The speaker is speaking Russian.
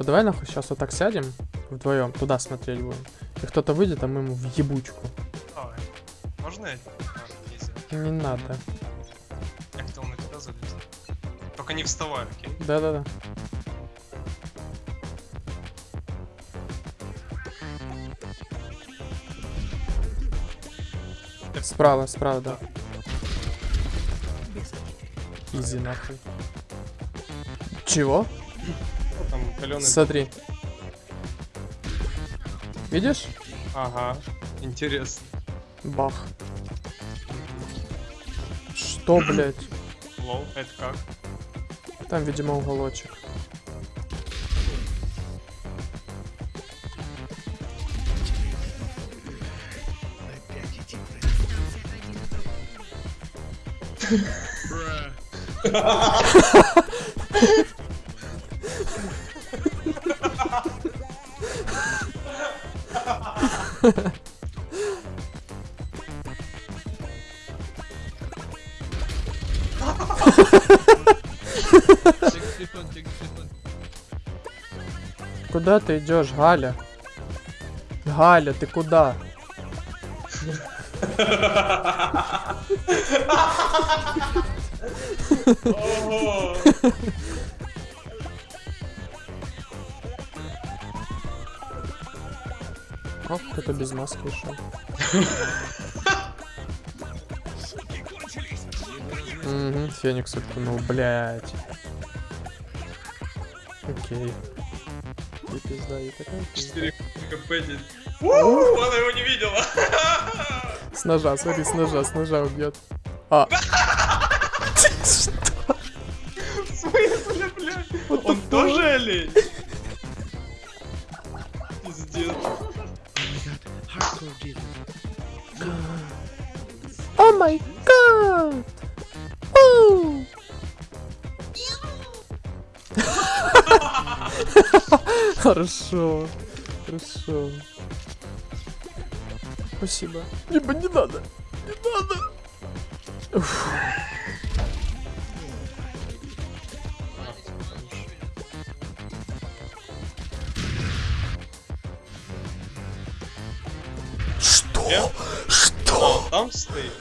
А давай нахуй сейчас вот так сядем вдвоем, туда смотреть будем. И кто-то выйдет, а мы ему в ебучку. Давай. Можно я? Нельзя. Не надо. Я хотел на тебя залезть. Только не вставай, окей? Да-да-да. Справа, справа, да. Изи нахуй. Чего? Каленый... Смотри. Видишь? Ага. Интересно. Бах. Что, блядь? Лол, это как? Там, видимо, уголочек. Куда ты идешь, Галя? Галя, ты куда? Ого! О, кто-то без маски шел. Угу, Феникс уткнул, блядь. Окей. И пизда, и такая пизда. 4 кп Она его не видела. С ножа, смотри, с ножа, с ножа убьет. А. В смысле, блядь? Он тоже олень? Пиздец. О май гад! Оу! Хорошо. Хорошо. Спасибо. Либо не надо. Не надо. Уф. Что? Там стоит.